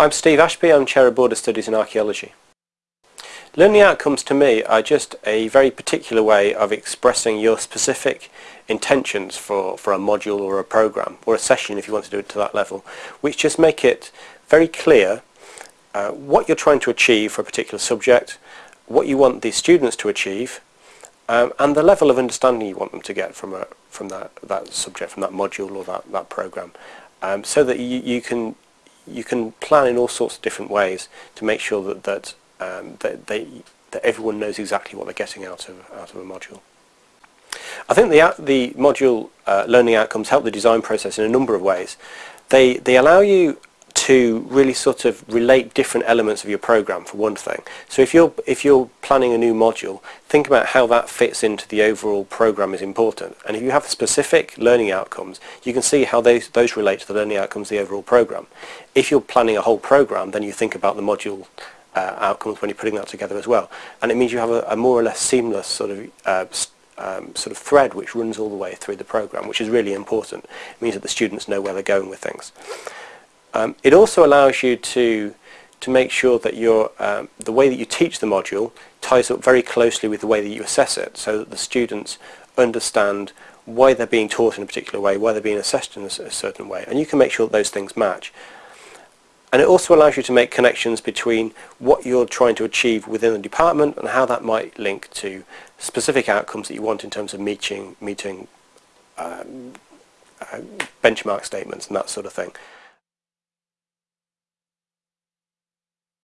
I'm Steve Ashby, I'm Chair of Board of Studies in Archaeology. Learning outcomes to me are just a very particular way of expressing your specific intentions for, for a module or a program or a session if you want to do it to that level which just make it very clear uh, what you're trying to achieve for a particular subject, what you want the students to achieve um, and the level of understanding you want them to get from, a, from that, that subject, from that module or that, that program um, so that you, you can you can plan in all sorts of different ways to make sure that that, um, that they that everyone knows exactly what they're getting out of out of a module. I think the the module uh, learning outcomes help the design process in a number of ways. They they allow you to really sort of relate different elements of your program for one thing. So if you're if you're planning a new module, think about how that fits into the overall program is important. And if you have specific learning outcomes, you can see how those those relate to the learning outcomes of the overall program. If you're planning a whole program, then you think about the module uh, outcomes when you're putting that together as well. And it means you have a, a more or less seamless sort of uh, um, sort of thread which runs all the way through the program, which is really important. It means that the students know where they're going with things. Um, it also allows you to to make sure that your um, the way that you teach the module ties up very closely with the way that you assess it, so that the students understand why they're being taught in a particular way, why they're being assessed in a, a certain way, and you can make sure that those things match. And it also allows you to make connections between what you're trying to achieve within the department and how that might link to specific outcomes that you want in terms of meeting, meeting um, uh, benchmark statements and that sort of thing.